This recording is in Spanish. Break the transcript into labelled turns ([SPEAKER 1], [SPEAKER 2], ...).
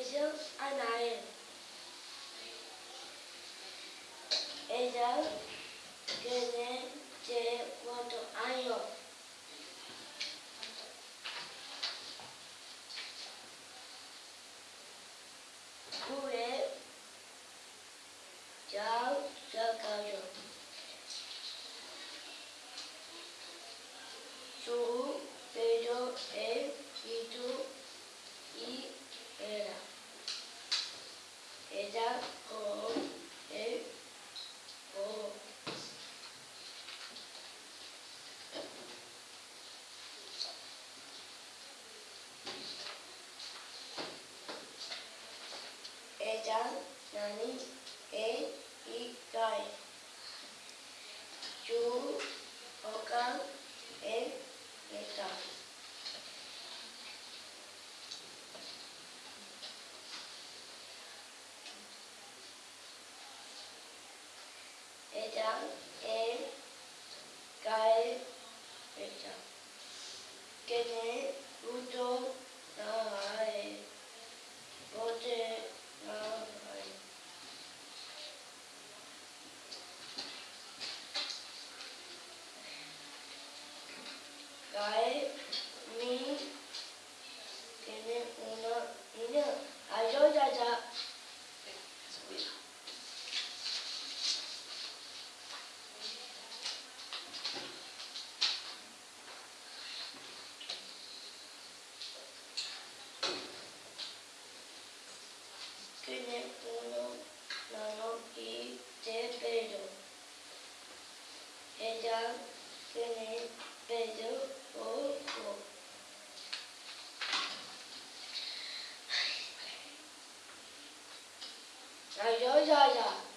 [SPEAKER 1] beso a Nael. Ella tiene cuatro años. Jugué, ya cayó. Su だこえこえだなにえ trắng em cái pecha que ne uto na hai bote na hai cái Tiene uno, nano y de pelo. Ella tiene pelo rojo. Adiós, ya, ya.